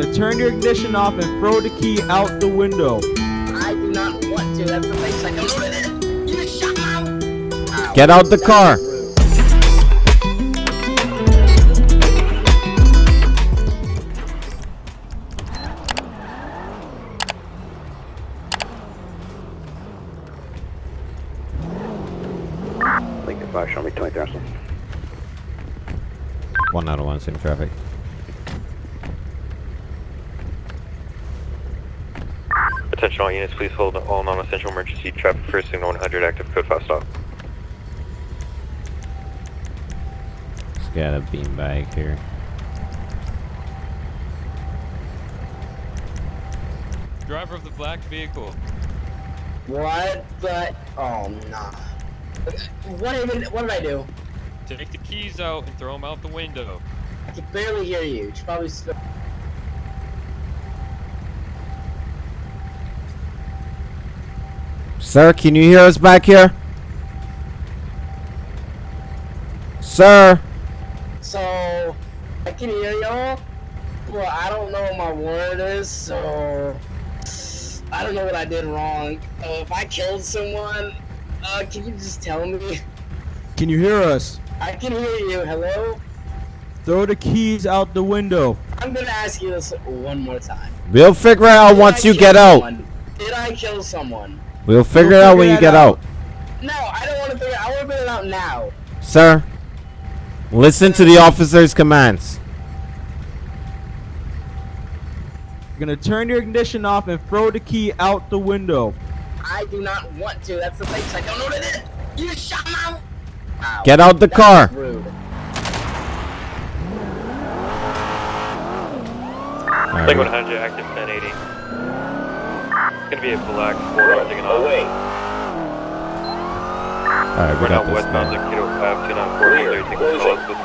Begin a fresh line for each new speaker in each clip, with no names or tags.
gonna turn your ignition off and throw the key out the window.
I do not want to. That's the place I don't know what it is. You shut up.
Get out the car.
Rude.
Lincoln 5, show me 20,000.
One out of one, same traffic.
Attention all units, please hold all non-essential emergency traffic for signal 100 active code 5 stop.
Just got a beanbag here.
Driver of the black vehicle.
What the? Oh nah. What even? What did I do?
Take the keys out and throw them out the window.
I can barely hear you. You should probably. St-
Sir, can you hear us back here? Sir,
so I can hear y'all, but I don't know what my word is. So I don't know what I did wrong. Uh, if I killed someone, uh, can you just tell me?
Can you hear us?
I can hear you. Hello.
Throw the keys out the window.
I'm gonna ask you this one more time.
we'll figure it out
Did
once
I
you
kill
get out.
someone? Did I kill someone?
We'll figure it
We'll
out
figure
when you get
out.
out.
No, I don't want to figure. it out. I want to figure it out now.
Sir, listen to the officer's commands.
You're gonna turn your ignition off and throw the key out the window.
I do not want to. That's the place I don't know what it is. You shut up. Ow.
Get out the
That
car.
was Rude.
Alright,
Signal
we-
100 active 1080. It's gonna be a black four taking off.
Away.
alright, we
We're
got
now
this.
westbound
man.
Zero 5294
Clear.
taking
Closing.
calls.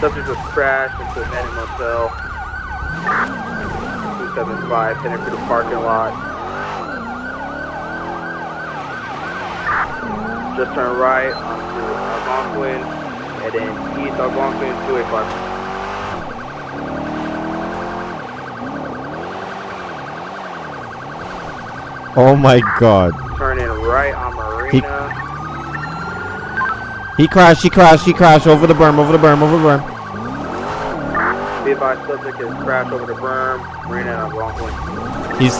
Subject was crashed into a Manning Motel. 275, heading through the parking lot. Just turn right onto Algonquin, and then east Algonquin, 285.
Oh my god.
Turning right on Marina.
He crashed, he crashed, he crashed over the berm, over the berm, over the berm.
Be advised, subject is crashed over the berm. Marina and Algonquin.
He's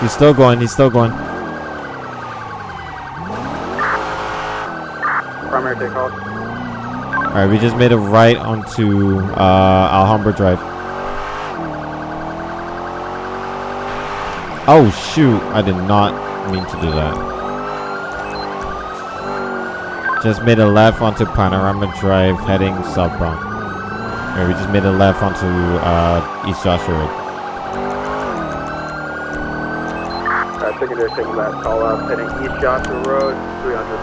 he's still going, he's still going.
Primary takeoff.
Alright, we just made a right onto uh, Alhambra Drive. Oh shoot, I did not mean to do that. Just made a left onto Panorama Drive heading southbound. Alright, we just made a left onto uh, East Joshua Road.
Uh, secondary taking that call up, heading East Joshua Road, 300.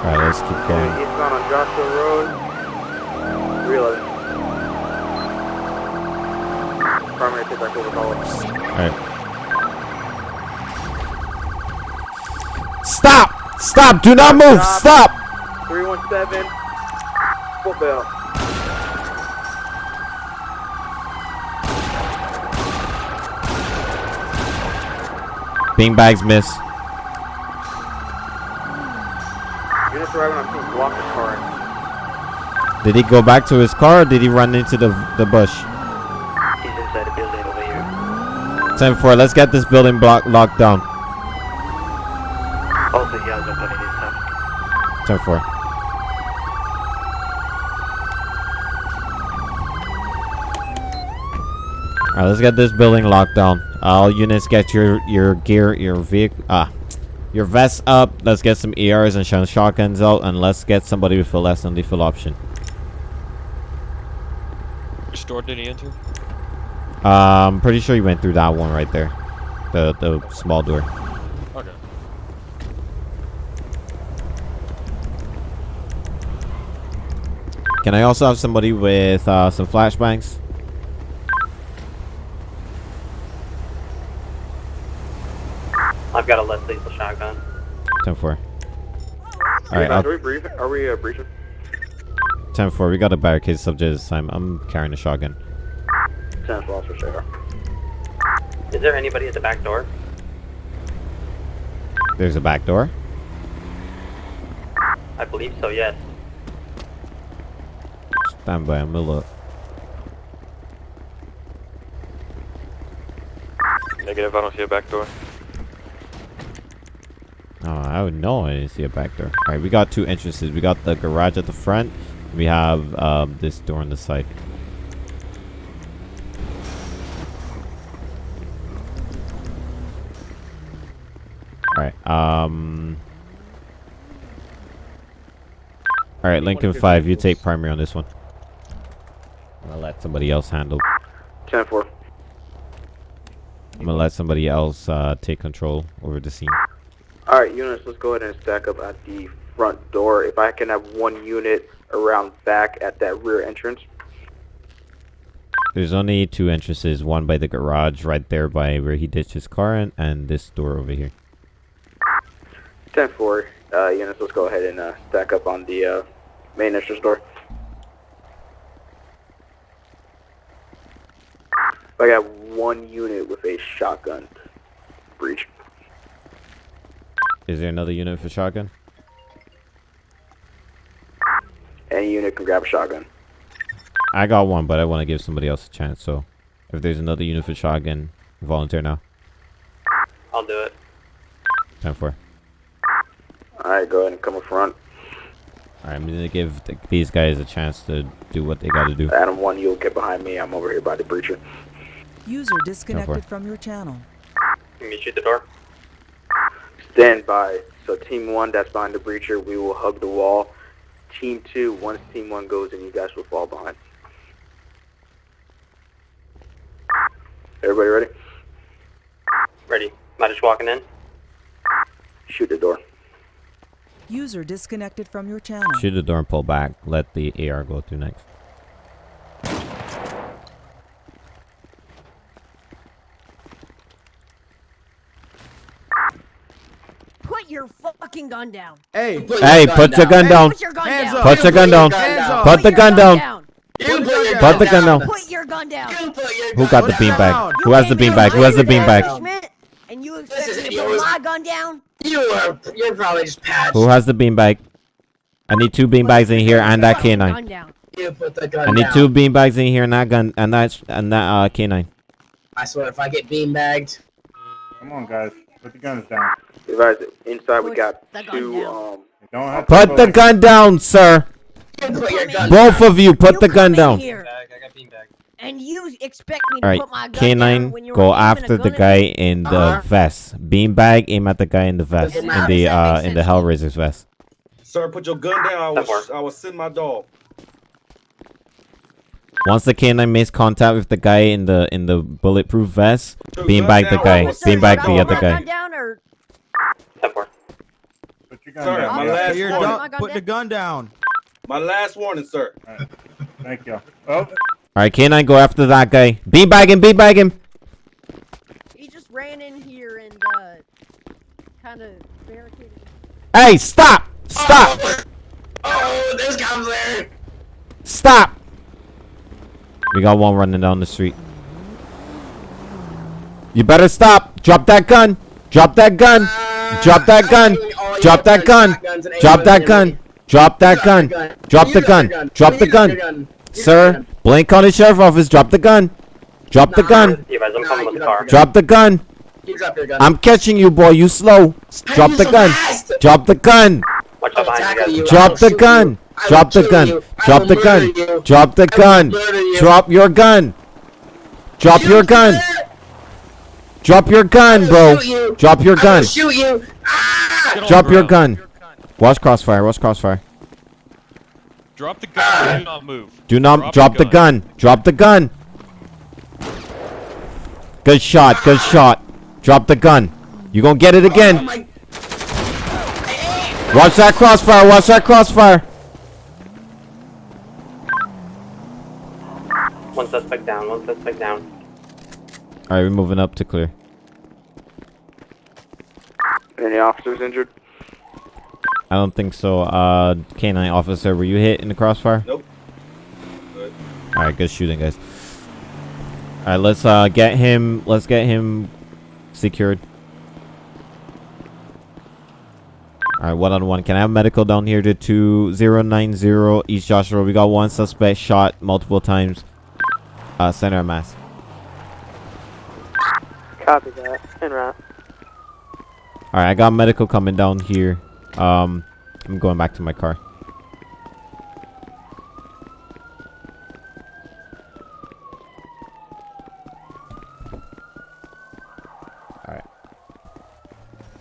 Alright, let's keep going.
Eastbound on Joshua Road, 311. Primary take back over.
Alright. Stop! Stop! Do not move! Stop!
317, full bell.
Bean bags miss.
On block the car.
Did he go back to his car or did he run into the the bush? 10-4, let's get this building block locked down.
Also, he has nobody this time.
10-4. Alright, let's get this building locked down. All units get your, your gear, your vehicle, ah, your vest up. Let's get some ERs and shotguns out, and let's get somebody with a less than lethal option.
Restored did he enter?
Um, pretty sure you went through that one right there, the the small door.
Okay.
Can I also have somebody with uh, some flashbangs?
I've got a less lethal shotgun.
10 4. Alright, I'll-
we brief? Are we uh, briefing?
10-4, we got a barricade subject this time. I'm carrying a shotgun.
10 4 for.
Is there anybody at the back door?
There's a back door.
I believe so, yes.
Stand by, I'm gonna look.
Negative, I don't see a back door.
Oh, I would know I didn't see a back door. Alright, we got two entrances. We got the garage at the front. We have um, this door on the side. Alright, um... Alright, Lincoln 5, you take primary on this one. I'm gonna let somebody else handle.
10 4.
I'm gonna let somebody else uh, take control over the scene.
Alright, units, let's go ahead and stack up at the front door. If I can have one unit around back at that rear entrance.
There's only two entrances, one by the garage right there by where he ditched his car and, and this door over here.
10 4. Uh, units, let's go ahead and uh, stack up on the uh, main entrance door. I got one unit with a shotgun breach.
Is there another unit for shotgun?
Any unit can grab a shotgun.
I got one, but I want to give somebody else a chance. So, if there's another unit for shotgun, volunteer now.
I'll do it.
Time for.
Alright, go ahead and come up front.
Alright, I'm gonna give th these guys a chance to do what they gotta do.
Adam 1, you'll get behind me. I'm over here by the breacher.
User disconnected from your channel.
Meet you at the door.
Stand by. So team 1, that's behind the breacher, we will hug the wall. Team 2, once team 1 goes in, you guys will fall behind. Everybody ready?
Ready. Am I just walking in?
Shoot the door.
User disconnected from your channel.
Shoot the door and pull back. Let the AR go through next.
Put your fucking gun down.
Hey,
Hey, put the gun down.
Put your gun
Hands
down.
Put the gun down.
Up.
Put the gun down.
Put
the gun down.
Put your gun down.
You put your
Who got the beanbag? Who has the beanbag? Who has the beanbag?
And you expect me to put my gun down?
You are you're probably just patched.
Who has the beanbag? I need two beanbags in here and that
Put
canine.
You put the gun
I need
down.
two beanbags in here and that gun and that and that uh canine.
I swear if I get beanbagged,
Come on, guys. Put the guns down.
Advise inside we got two um
don't have
Put
go
the gun down, sir.
you put your gun
Both of you, put the gun
come in
down.
here
I got beanbag.
And you expect me to
All right,
put my gun down
canine,
when you're
go after the guy
me?
in the
Uh-huh.
vest. Beanbag, aim at the guy in the vest,
Doesn't
in the
Does that
uh
make
in the
sense?
Hellraiser's vest.
Sir, put your gun down. I
That
will. I will send my dog.
Once the canine makes contact with the guy in the in the bulletproof vest,
Put your
beanbag the guy.
Officer, should
Beanbag the other guy.
or
Put your gun
Sir,
down.
my
Yeah.
last warning.
done. Put the gun down.
My last warning, sir.
Thank you. Oh,
All right, canine, go after that guy. Beanbag him, beanbag him.
he just ran in here and uh kind of barricaded.
Hey, stop! Stop!
Oh, this comes there.
Stop! We got one running down the street. You better stop. Drop that gun. Drop that gun. Drop that gun. Drop that gun. Drop that gun. Drop that gun. Drop the gun. Drop the gun. Sir, Blaine County Sheriff Office, drop the gun. Drop the gun.
Yeah, guys, I'm coming with the car.
Drop the gun.
You drop your gun.
I'm catching you, boy. You slow. Drop the
so
gun. Drop the gun.
Watch
I'll
out behind you
you.
guys.
I
Drop the gun.
you.
Drop the gun. Drop the gun.
you.
Drop the gun. Drop your gun. Drop your gun. Drop your gun, bro. Drop your gun.
shoot you. Ah!
Get on
Drop your gun. Watch crossfire. Watch crossfire.
Drop the gun. Do not move.
Do not drop the gun. Drop the gun. Good shot. Good shot. Drop the gun. You gonna get it
Oh
again.
my-
Watch that crossfire. Watch that crossfire.
One suspect down. One suspect down.
All right, we're moving up to clear.
any officers injured?
I don't think so. Uh, canine officer, were you hit in the crossfire?
Nope.
All right, good shooting, guys. All right, let's uh get him. Let's get him secured. All right, one on one. Can I have medical down here to two zero nine zero East Joshua? We got one suspect shot multiple times. Uh, center of mass.
Copy that. En route.
All right, I got medical coming down here. Um, I'm going back to my car. All right.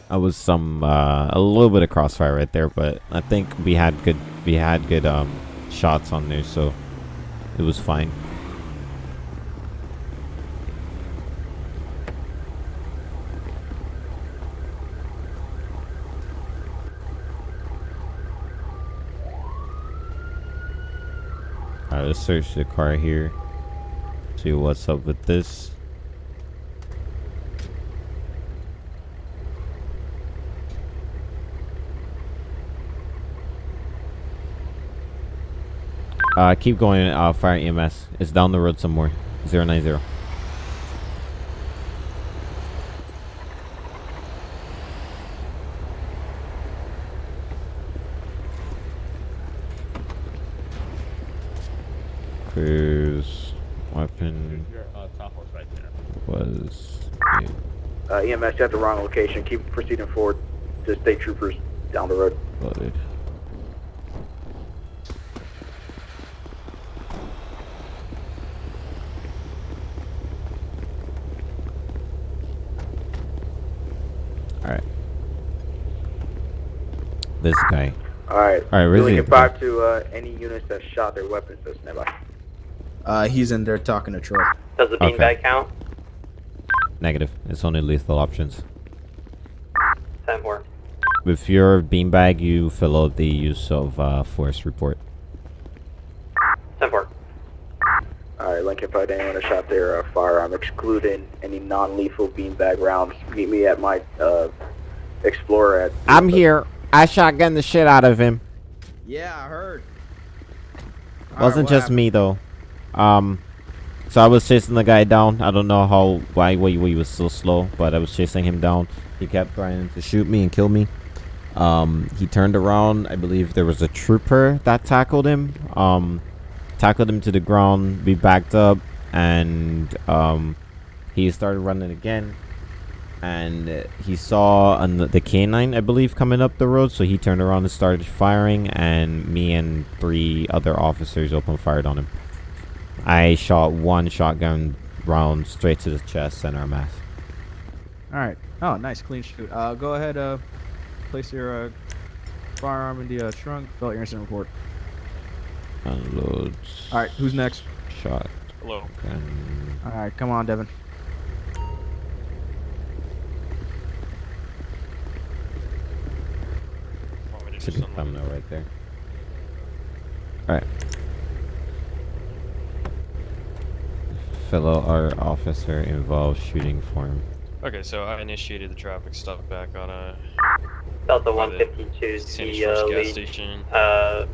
I was some uh, a little bit of crossfire right there, but I think we had good we had good um shots on there, so it was fine. Let's search the car here. See what's up with this. Uh, keep going, uh, fire EMS. It's down the road somewhere. 090. Cruise weapon was
Uh, EMS, at the wrong location. Keep proceeding forward to state troopers down the road.
loaded. Alright. This guy.
Alright.
Alright, where's
Doing
he?
it back to uh, any units that shot their weapons that's nearby.
Uh, he's in there talking to Troy.
Does the
Okay.
beanbag count?
Negative. It's only lethal options.
10 4.
With your beanbag, you fill out the use of uh, force report.
10 4.
Alright, Lincoln, if anyone that shot their uh, firearm, excluding any non-lethal beanbag rounds, meet me at my uh, Explorer at...
I'm here. I shotgun the shit out of him.
Yeah, I heard.
Wasn't just me though. Um, so I was chasing the guy down. I don't know how why why he was so slow, but I was chasing him down. He kept trying to shoot me and kill me. Um, he turned around. I believe there was a trooper that tackled him. Um, tackled him to the ground. We backed up, and um, he started running again. And he saw the canine, I believe, coming up the road. So he turned around and started firing, and me and three other officers opened fired on him. I shot one shotgun round straight to the chest, center of mass.
All right. Oh, nice, clean shoot. Uh, go ahead. Uh, place your uh, firearm in the uh, trunk. Fill out your incident report.
Unloads.
All right. Who's next?
Shot.
Hello.
Gun.
All right. Come on, Devin.
Want me to
Should
just
be thumbnail right there. Alright. Fellow art officer involved shooting form.
Okay, so I initiated the traffic stop back on a
Delta
the
152 the uh,
gas
lead
station.
uh,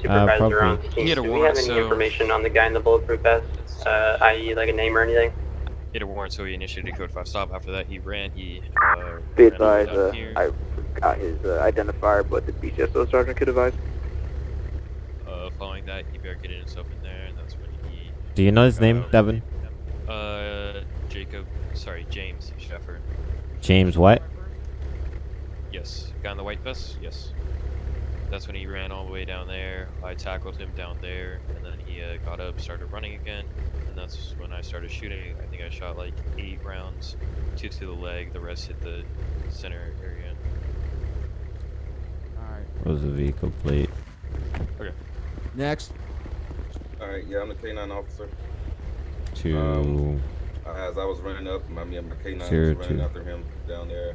supervisor
probably-
on the
He
team.
had a
Do we have any
so-
information on the guy in the bulletproof vest? Uh, i.e. like a name or anything?
He had a warrant, so he initiated code 5 stop. After that, he ran. He uh,
Be advised, uh, I forgot his uh, identifier, but the BCSO sergeant could advise.
uh, following that, he barricaded himself in there, and that's when he.
Do you know his name,
uh,
Devin?
Uh, Jacob. Sorry, James Sheffer.
James what?
Yes, guy in the white vest. Yes. That's when he ran all the way down there. I tackled him down there, and then he uh, got up, started running again, and that's when I started shooting. I think I shot like eight rounds, two to the leg. The rest hit the center area.
All right.
What was the vehicle plate? Okay.
Next.
Alright, yeah, I'm the K9 officer.
To
Um, As I was running up, my, me my K9
Zero
was running
two.
after him down there.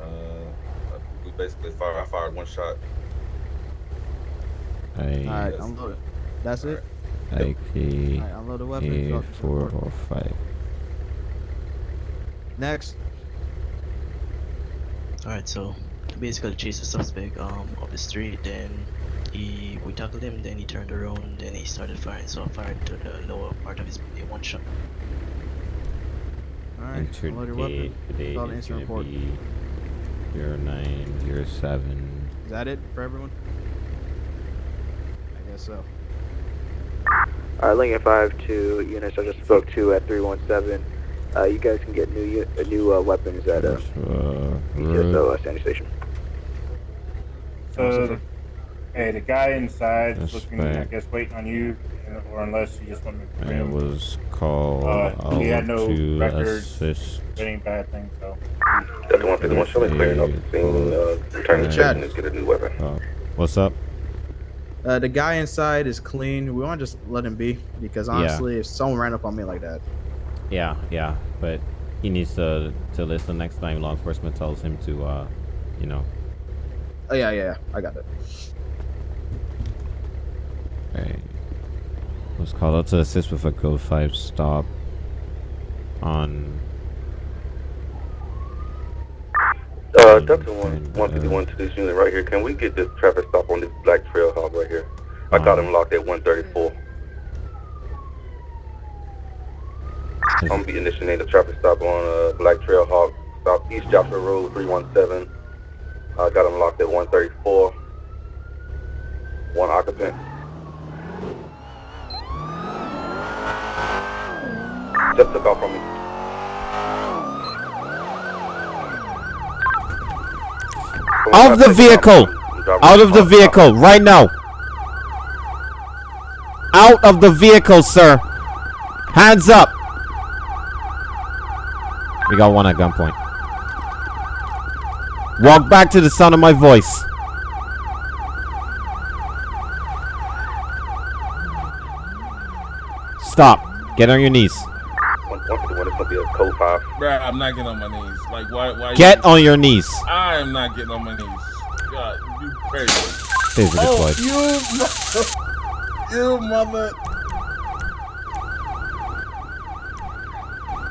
Uh, we basically fired, I fired one shot.
All right.
I
Unload it. That's it.
IK
All right. Unload the weapon.
A four or five.
Next.
Alright, so basically chase the suspect um up the street, then He we tackled him, then he turned around, then he started firing. So I fired to the lower part of his body, one shot.
Alright,
Entered
load your
gate.
weapon.
Today
File the
is
incident
gonna
report.
be zero nine zero seven.
Is that it for everyone? I guess so.
Alright, Lincoln 5 to units I just spoke to at 317. Uh, you guys can get new uh, new uh, weapons at uh,
Uh,
PTSO uh, Sandy Station.
So, the, hey, the guy inside is looking, I guess, waiting on you, or unless you just want me to
I
him.
was called
Uh, he had no
to
records,
assist.
any bad things, so.
Delta 151, show me clearing up the scene, uh, return to
Chad.
check and get a new weapon.
Oh, what's up?
Uh, the guy inside is clean. We want to just let him be because
Yeah.
honestly, if someone ran up on me like that,
Yeah, yeah, but he needs to to listen next time law enforcement tells him to, uh, you know.
oh yeah, yeah, yeah, I got that.
Was called out to assist with a go 5 stop on.
Uh, Delta 1, 151 to this unit right here. Can we get this traffic stop on this black trail hog right here? I got him locked at 134. I'm gonna be initiating the traffic stop on uh, Black Trail Hawk, Southeast Joshua Road 317. I got him locked at 134. One occupant. Just took off from me.
Out of the vehicle! Out of the vehicle right now! Out of the vehicle, sir! Hands up! We got one at gunpoint. Walk back to the sound of my voice. Stop. Get on your knees.
151 is gonna be a code 5.
Bruh, I'm not getting on my knees. Like, why? Why?
Get
you,
on your knees.
I am not getting on my knees. God, you crazy.
Taser
Oh,
deployed.
you, mother, you mother.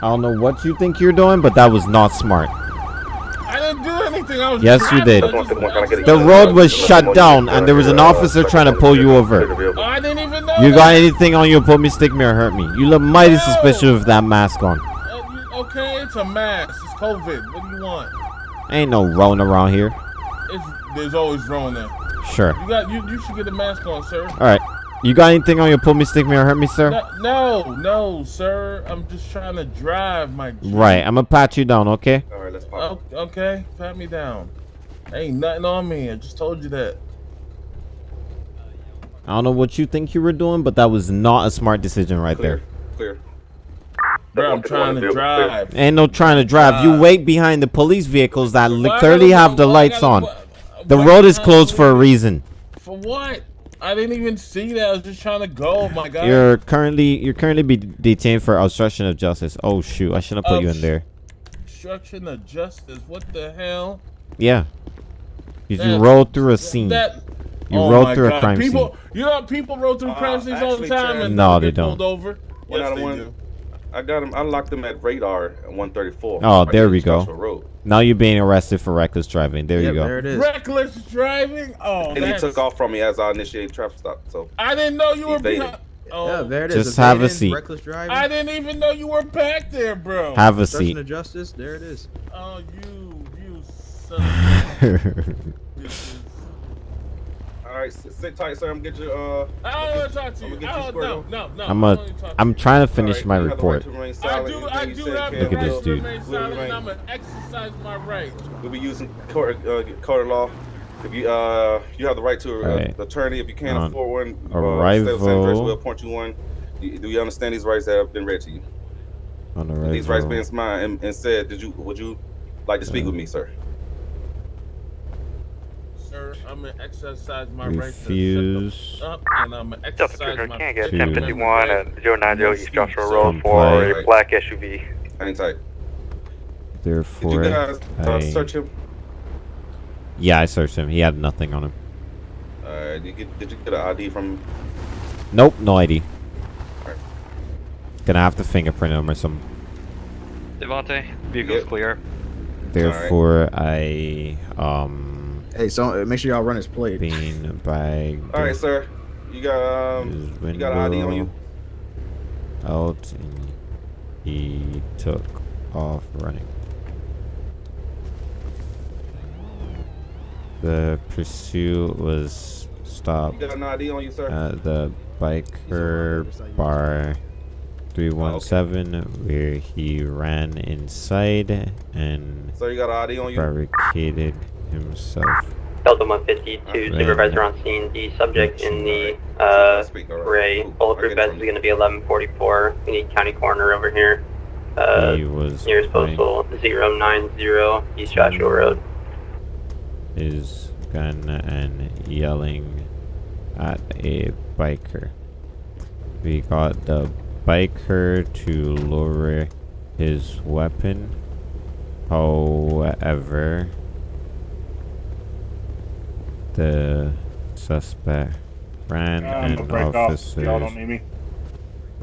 I don't know what you think you're doing, but that was not smart.
I didn't do anything. I was.
Yes, you did.
I just-
The road was shut down, and there was an officer trying to pull you over.
Oh, I didn't even know.
You got anything on you? Pull me, stick me, or hurt me. You look mighty suspicious with that mask on.
You- okay, it's a mask. It's COVID. What do you want?
Ain't no rolling around here.
It's, there's always wrong there.
Sure.
You got. You, you should get a mask on, sir.
All right. You got anything on your Pull me, stick me, or hurt me, sir?
No, no, no, sir. I'm just trying to drive my.
Right. I'm gonna pat you down, okay?
All right, let's
Oh, okay, pat me down. Ain't nothing on me. I just told you that.
I don't know what you think you were doing, but that was not a smart decision right there.
Clear.
Bro, I'm trying to drive.
Ain't no trying to drive. You wait behind the police vehicles that
Why
clearly
gotta-
have the
why
lights
gotta-
on. The road is closed for a reason.
For what? I didn't even see that. I was just trying to go. My God.
You're currently you're currently be detained for obstruction of justice. Oh shoot! I shouldn't have put you in there.
Obstruction of justice. What the hell?
Yeah. 'Cause you
That-
rode through a scene.
That.
You
oh
rode
my
through a
God.
crime
people,
scene.
You know, people roll through crime scenes all the time
Chad-
and
No,
don't
they
get pulled
don't.
over.
One
Yes,
out of
they
one.
do.
I got him. I locked him at radar at 134.
Oh, there
there
we go.
Road.
Now you're being arrested for reckless driving. There you go.
There it is.
Reckless driving. Oh,
And he took off from me as I initiated traffic stop. So
I didn't know you were
Evaded.
behind. Oh,
Yeah, there it is.
Just have a seat.
Reckless driving.
I didn't even know you were back there, bro.
Have a seat.
of justice. There it is.
Oh, you, you son of
all right, sit, sit tight, sir. I'm gonna get you. Uh,
I don't want to talk to
I'm
you.
gonna get you
I don't,
squared
no, no, no.
I'm
I
a.
don't wanna talk to
I'm trying to finish
right,
my
you have the right
report.
I do, I do
say
have
Look at this dude.
silent, and. I'm gonna exercise my right.
We'll be using court, uh, court law. If you uh, you have the right to uh,
Alright.
attorney. If you can't
On
afford one, uh, stay with the same person.
arrival.
We'll appoint you one. Do do you understand these rights that have been read to you?
On the
These rights being mine and, and said, did you would you like to speak with me, sir?
Sir, I'm gonna exercise my right to
Refuse.
sit up, and I'm gonna
Delta
exercise
Cruiser,
my
can I get
To-
1051 and 090 East Joshua Road for a black SUV?
Hang tight. Did
Therefore,
you guys uh,
I-
search him?
yeah, I searched him. He had nothing on him.
Uh, did you get did you get an ID from?
Nope, no ID.
Alright.
Gonna have to fingerprint him or something.
Devontae, vehicle's
Yep.
clear.
Therefore, I um
Hey, so uh, make sure y'all run his plate.
Being bagged.
All right, sir. You got um,
his
you got an ID on you.
Out and he took off running. The pursuit was stopped
You got an ID on you, sir.
at the biker bar 317 where he ran inside and
Sir, you got an ID on you.
barricaded himself.
Delta 152, supervisor on scene. The subject in the uh, gray bulletproof vest is going to be 1144. We need county coroner over here. Uh,
he was
nearest postal 090 East Joshua Road.
his gun and yelling at a biker. We got the biker to lower his weapon. However, the suspect ran
I'm
and
gonna break
officers
Y'all don't need me.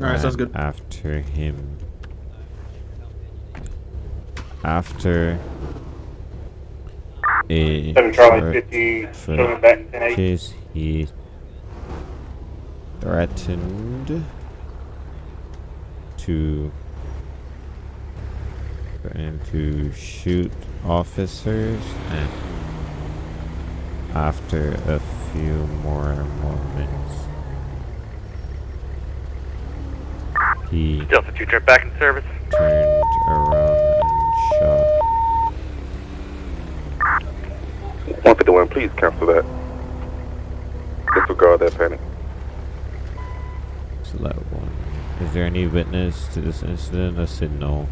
Alright, sounds
ran
good.
after him. After a
Seven Charlie 50, showing back 10 8.
chase, he threatened to and to shoot officers and after a few more moments he
Delta 2 turn back in service.
turned around and shot
151, please cancel that. Disregard that panic.
select one. Is there any witness to this incident? I said no.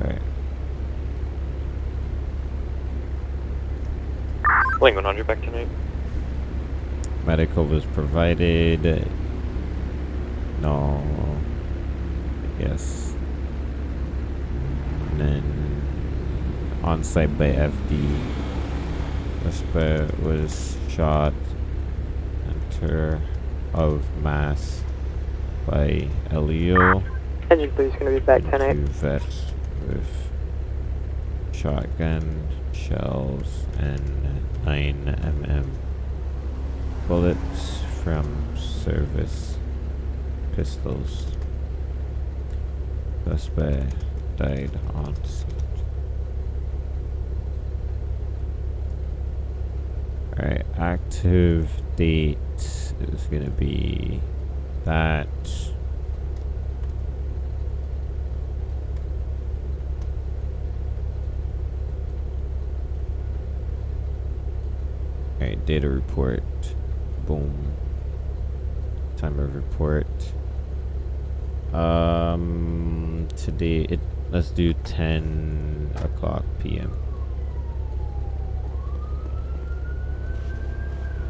Alright.
Link 100 back tonight.
Medical was provided. No. Yes. And then on site by FD. Suspect was shot. Enter of mass by Elio.
Engine please going to be back
Two vest with shotgun shells and 9mm bullets from service pistols. Suspect died on scene. Alright, active date is gonna be that. Alright, data report. Boom. Time of report. Um, today it. Let's do 10 o'clock p.m.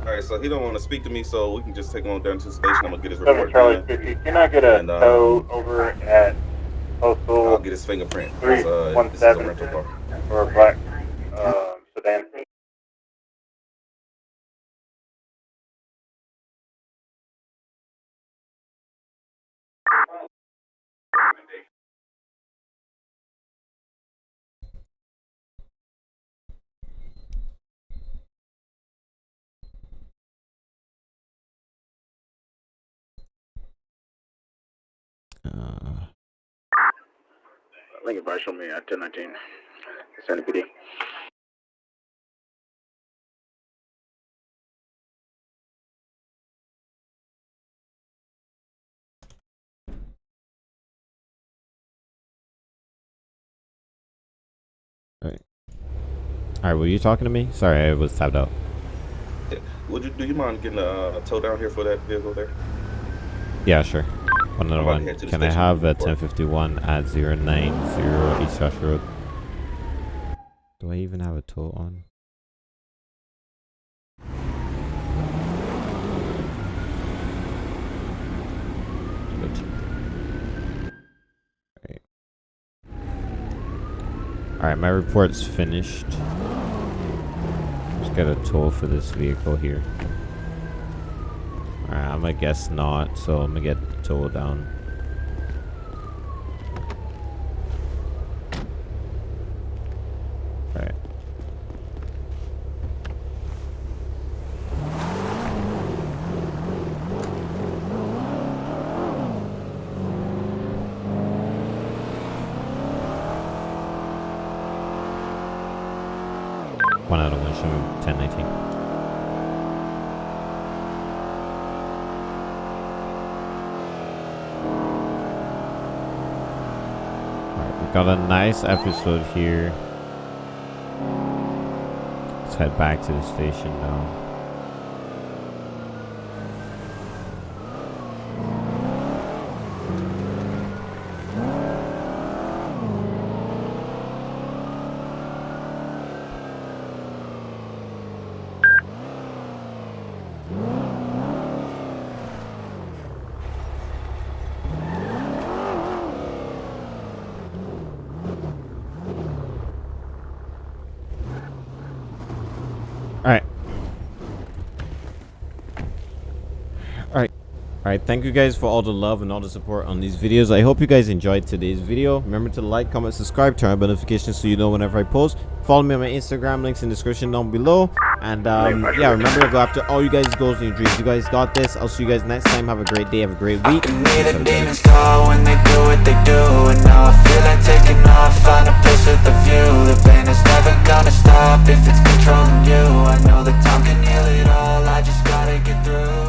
All right, so he don't want to speak to me, so we can just take him on down to the station. I'm gonna get his
7
report
Charlie 50. Can I get a
And, uh,
tow over at Postal
I'll get his fingerprint. 'cause, Uh, this is a
317
rental
for a black
Lincoln Bar, show me at 1019. San PD.
Alright. Alright, were you talking to me? Sorry, I was tapped out.
Would you do you mind getting a uh, tow down here for that vehicle there?
Yeah, sure. One another one.
head to the
Can I have a 1051 at 090 East Josh Road? Do I even have a tow on? Good. Alright. Alright, my report's finished. Just get a toll for this vehicle here. Alright, I'm gonna guess not, so I'm gonna get the toll down. One out of one, show me 1019. Alright, we got a nice episode here. Let's head back to the station now. Alright, thank you guys for all the love and all the support on these videos. I hope you guys enjoyed today's video. Remember to like, comment, subscribe, turn on notifications so you know whenever I post. Follow me on my Instagram, links in the description down below. And um, yeah, remember to go after all you guys' goals and your dreams. You guys got this. I'll see you guys next time. Have a great day. Have a great week.
I know time can heal it all, I just gotta get through